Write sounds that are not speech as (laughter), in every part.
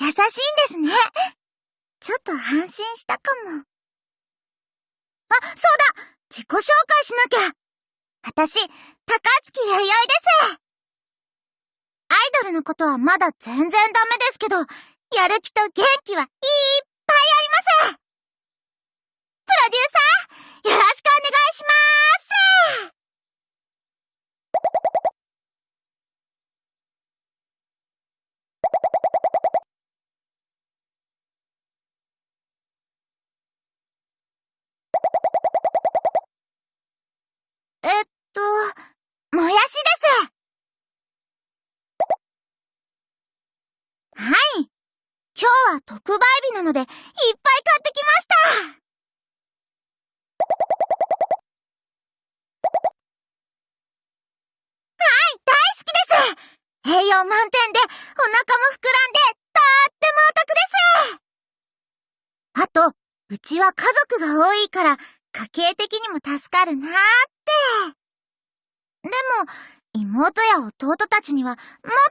優しいんですね。ちょっと安心したかも。あ、そうだ。自己紹介しなきゃ。私、高月弥生です。アイドルのことはまだ全然ダメですけど、やる気と元気はいっぱいあります。プロデューサー、よろしくお願いしますえっと、もやしですはい。今日は特売日なので、いっぱい買ってきましたはい、大好きです栄養満点で、お腹も膨らんで、とってもお得ですあと、うちは家族が多いから、家計的にも助かるなーって。でも、妹や弟たちには、もっ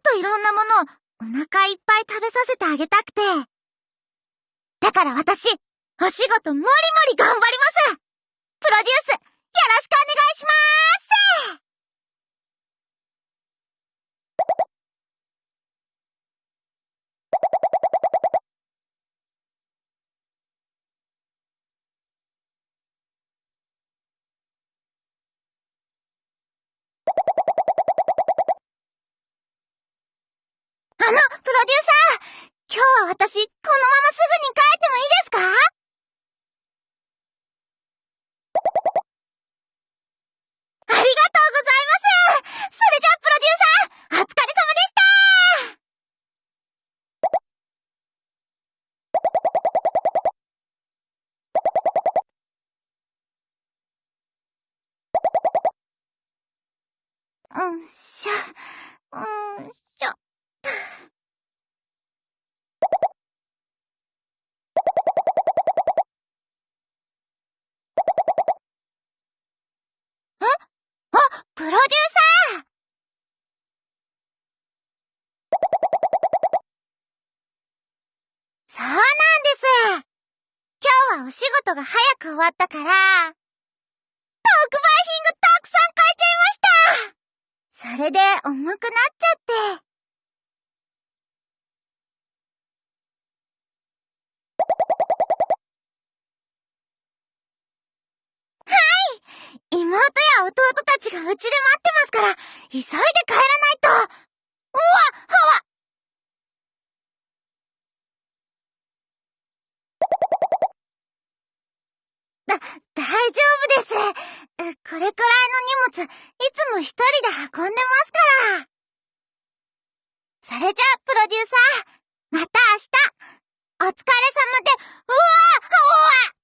といろんなものをお腹いっぱい食べさせてあげたくて。から私、お仕事もりもり頑張ります。プロデュース、よろしくお願いします。あの、プロデューサー今日は私、このまますぐに帰ってもいいですか？ありがとうございますそれじゃあ、プロデューサーお疲れ様でしたうんしょ、うんしょ。あ、プロデューサーそうなんです。今日お仕事が早く終わったから、特売品がたくさん買えちゃいましたそれで重くなっちゃって。はい妹や弟たちがうちで待ってますから、急いで帰らないと。うわはわだ、大丈夫です。これくらいの荷物、いつも一人で運んでますから。それじゃあ、プロデューサー、また明日、お疲れ様で、うわうわ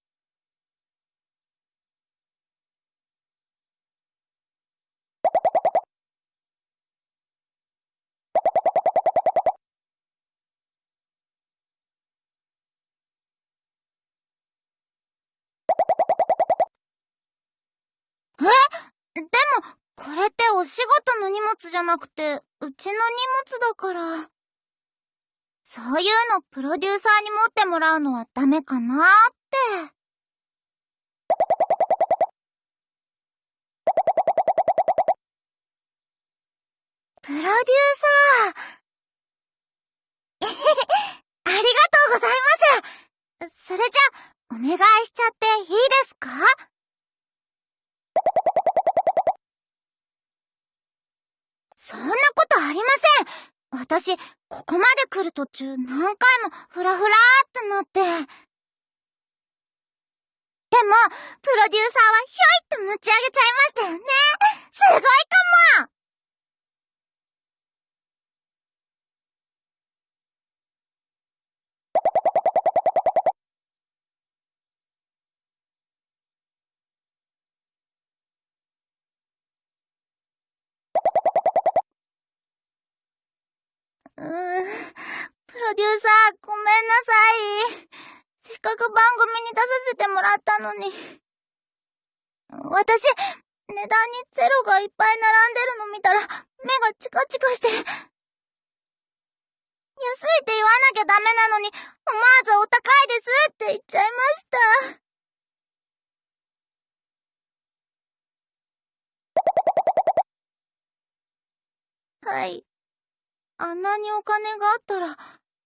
えでも、これってお仕事の荷物じゃなくて、うちの荷物だから。そういうのプロデューサーに持ってもらうのはダメかなーって。プロデューサー。えへへ、ありがとうございます。それじゃ、お願いしちゃっていいですかそんなことありません私、ここまで来る途中何回もフラフラってなって。でも、プロデューサーはひょいって持ち上げちゃいましたよね。すごいかも。うーん、ロデューサー、ごめんなさい。せっかく番組に出させてもらったのに。私、値段にゼロがいっぱい並んでるの見たら、目がチカチカして。安いって言わなきゃダメなのに、思わずお高いですって言っちゃいました。はい。あんなにお金があったら、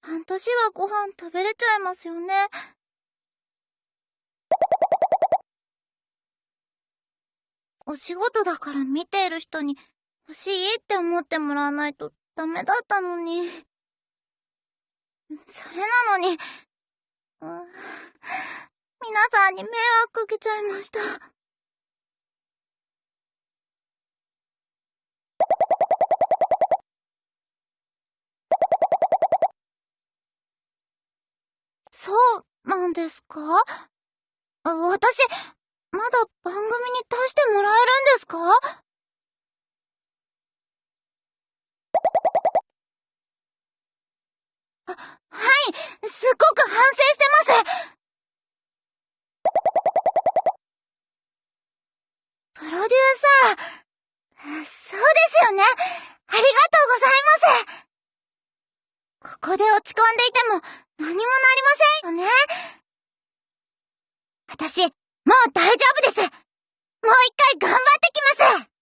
半年はご飯食べれちゃいますよね。お仕事だから見ている人に欲しいって思ってもらわないとダメだったのに。それなのに、皆さんに迷惑かけちゃいました。そうなんですか？私、まだ番組に出してもらえるんですか？はい、すっごく反省してますプロデューサー、そうですよね。ありがとうございます。ここで落ち込んでいても何もなりませんよね。私、もう大丈夫です。もう一回頑張ってきます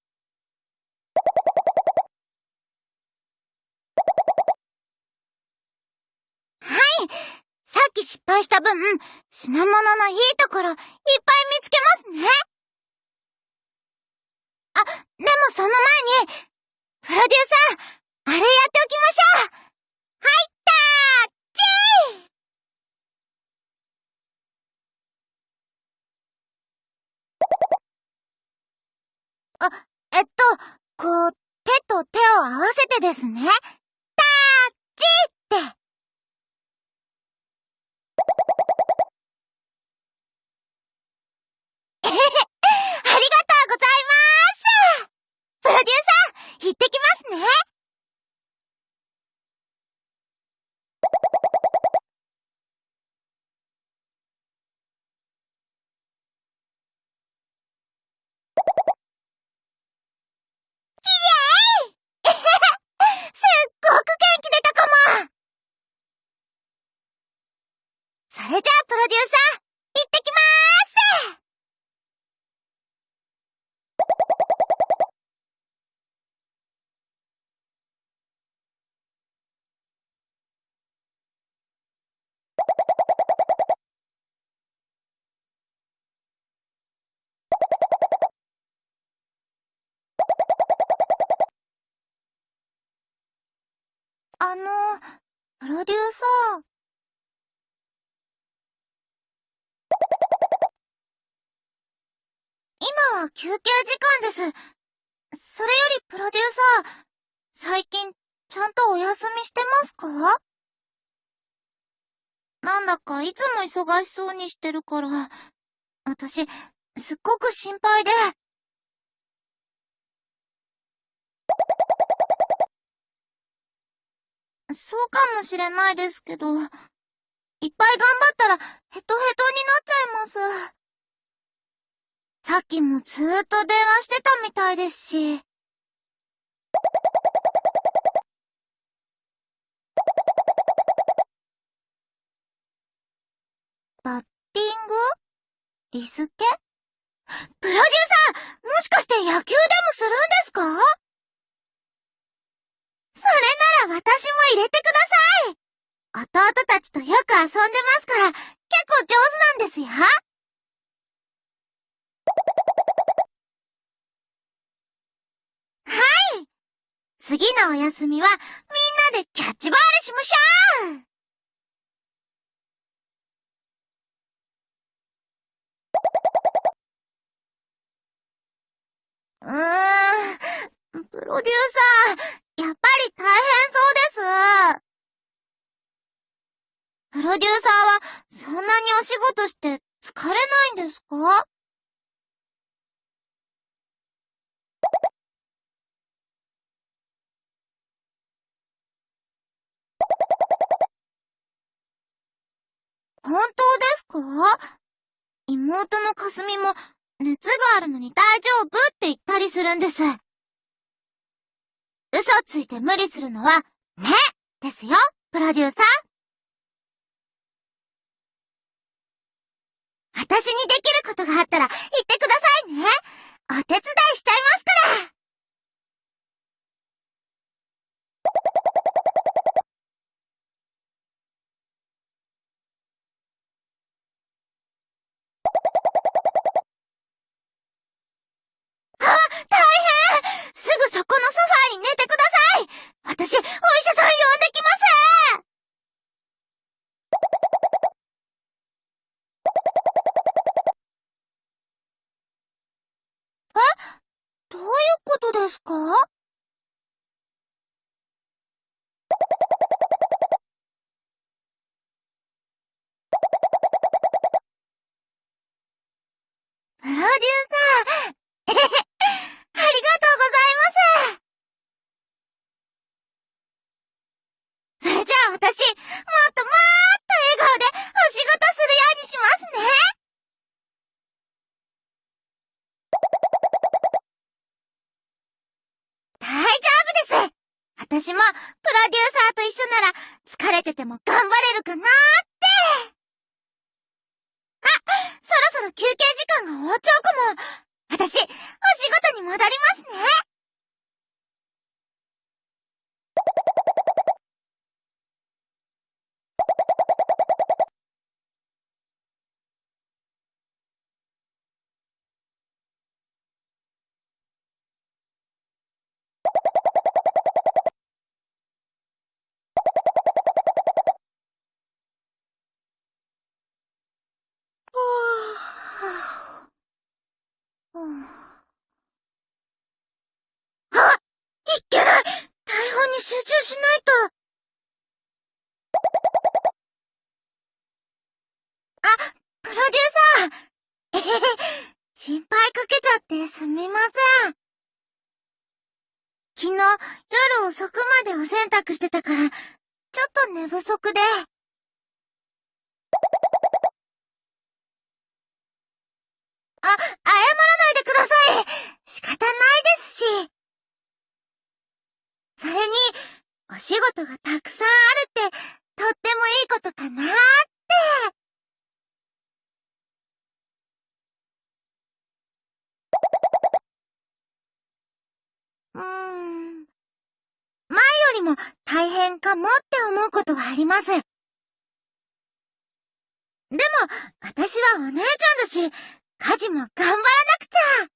はい。さっき失敗した分、品物のいいところ、いっぱい見つけますね。あ、でもその前に、プロデューサー、あれやっておきましょうはいったーチーあ、えっと、こう、手と手を合わせてですね。タッチって。えへへ、ありがとうございますプロデューサー、行ってきますねイエーイすっごく元気出たかもそれじゃあプロデューサー、行ってきまーすあの、プロデューサー。今は休憩時間です。それよりプロデューサー、最近、ちゃんとお休みしてますか？なんだかいつも忙しそうにしてるから、私、すっごく心配で。そうかもしれないですけど、いっぱい頑張ったらヘトヘトになっちゃいます。さっきもずーっと電話してたみたいですし。バッティング？リスケ？プロデューサーもしかして野球でもするんですか？私も入れてください。弟たちとよく遊んでますから、結構上手なんですよ。はい。次のお休みはみんなでキャッチボールしましょう。うーん、プロデューサー、やっぱり大変そうです。プロデューサーはそんなにお仕事して疲れないんですか？本当ですか？妹のかすみも熱があるのに大丈夫って言ったりするんです。嘘ついて無理するのは、ねですよ、プロデューサー。私にできることがあったら言ってくださいね。お手伝いしちゃいますから。すみません。昨日夜遅くまでお洗濯してたから、ちょっと寝不足で。あ、謝らないでください仕方ないですし。それに、お仕事がたくさんあるって、とってもいいことかなーって。うーん。前よりも大変かもって思うことはあります。でも、私はお姉ちゃんだし、家事も頑張らなくちゃ。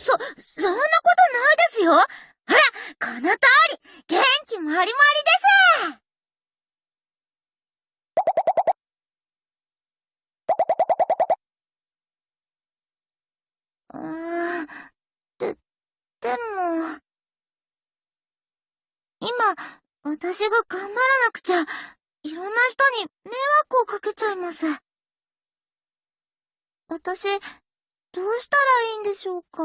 そ、そんなことないですよ。ほら、この通り、元気もりもりです。うーん、で、でも、今、私が頑張らなくちゃ、いろんな人に迷惑をかけちゃいます。私、どうしたらいいんでしょうか？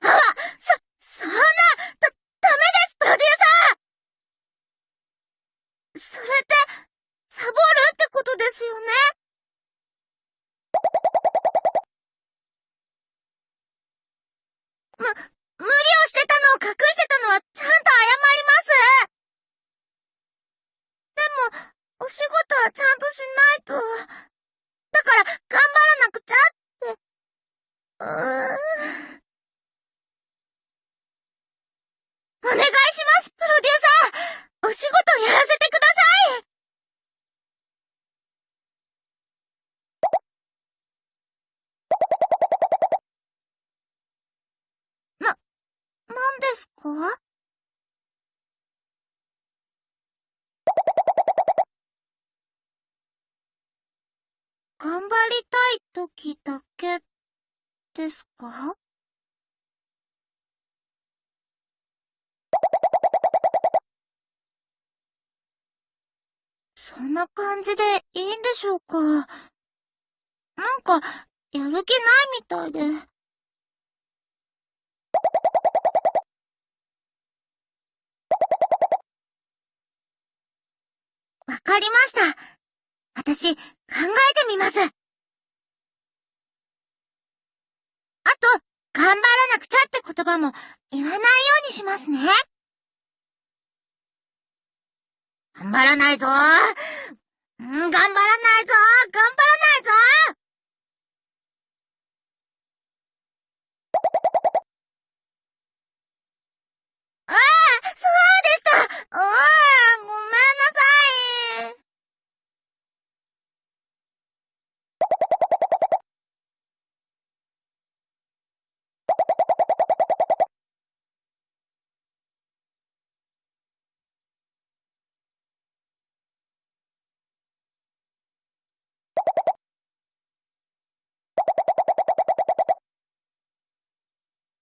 あそ、そんな、だ、ダメです、プロデューサー！それって、サボる？ってことですよねむ、無理をしてたのを隠してたのはちゃんと謝りますでも、お仕事はちゃんとしないと。だから、頑張らなくちゃって。うーん。お願いします、プロデューサーお仕事やらせてくださいな、なんですか頑張りたい時けですか？そんな感じでいいんでしょうか？なんか、やる気ないみたいで。わかりました。私、考えてみます。あと、頑張らなくちゃって言葉も言わないようにしますね。頑張らないぞ。頑張らないぞ。頑張らないぞ。ああ、そうでした。ああ、ごめんなさい。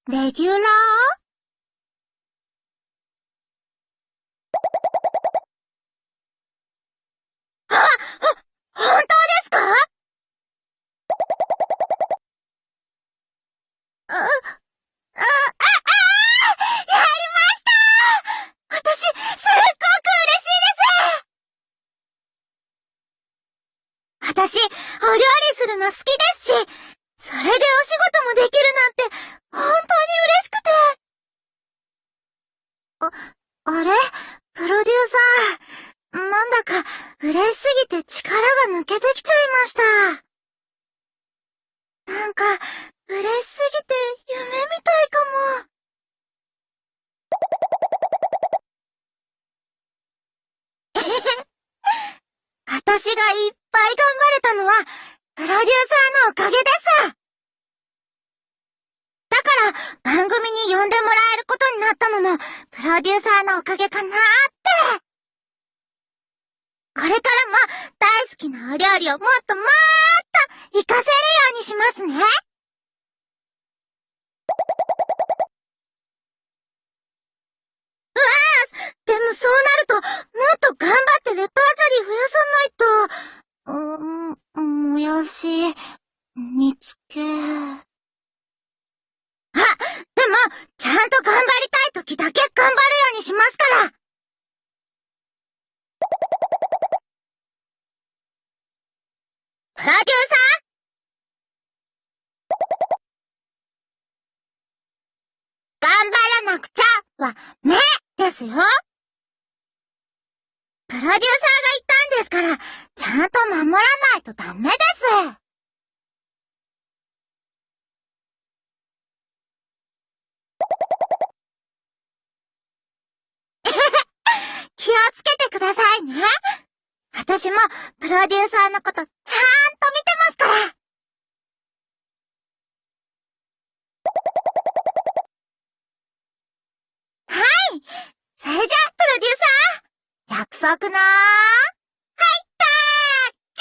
レギュラーあ、は、本当ですかあ、あ、あ、あ、やりました私、すっごく嬉しいです私、お料理するの好きですし、それでお仕事もできるなんて、本当に嬉しくて。あ、あれプロデューサー。なんだか、嬉しすぎて力が抜けてきちゃいました。なんか、嬉しすぎて夢みたいかも。(laughs) 私がいっぱい頑張れたのは、プロデューサーのおかげです。だから番組に呼んでもらえることになったのも、プロデューサーのおかげかなーって。これからも大好きなお料理をもっともーっと活かせるようにしますね。うわーでもそうなると、もっと頑張ってレパートリー増やさないと、うーん、もやし、煮つけ。あ、でも、ちゃんと頑張りたい時だけ頑張るようにしますから。プロデューサー頑張らなくちゃは、ね、ですよ。プロデューサーが言ったんですから、ちゃんと守らないとダメです。(laughs) 気をつけてくださいね。私もプロデューサーのことちゃんと見てますから。はい。それじゃ、プロデューサー。約束なー (laughs)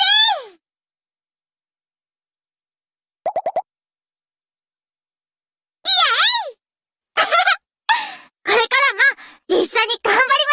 これからも一緒に頑張ります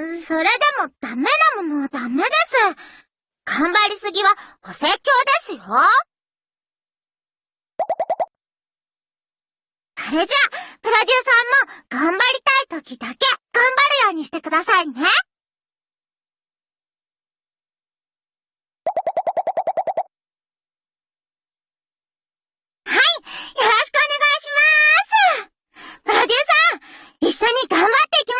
それでもダメなものはダメです。頑張りすぎはお説教ですよ。それじゃあ、プロデューサーも頑張りたい時だけ頑張るようにしてくださいね。はいよろしくお願いしますプロデューサー一緒に頑張っていきましょう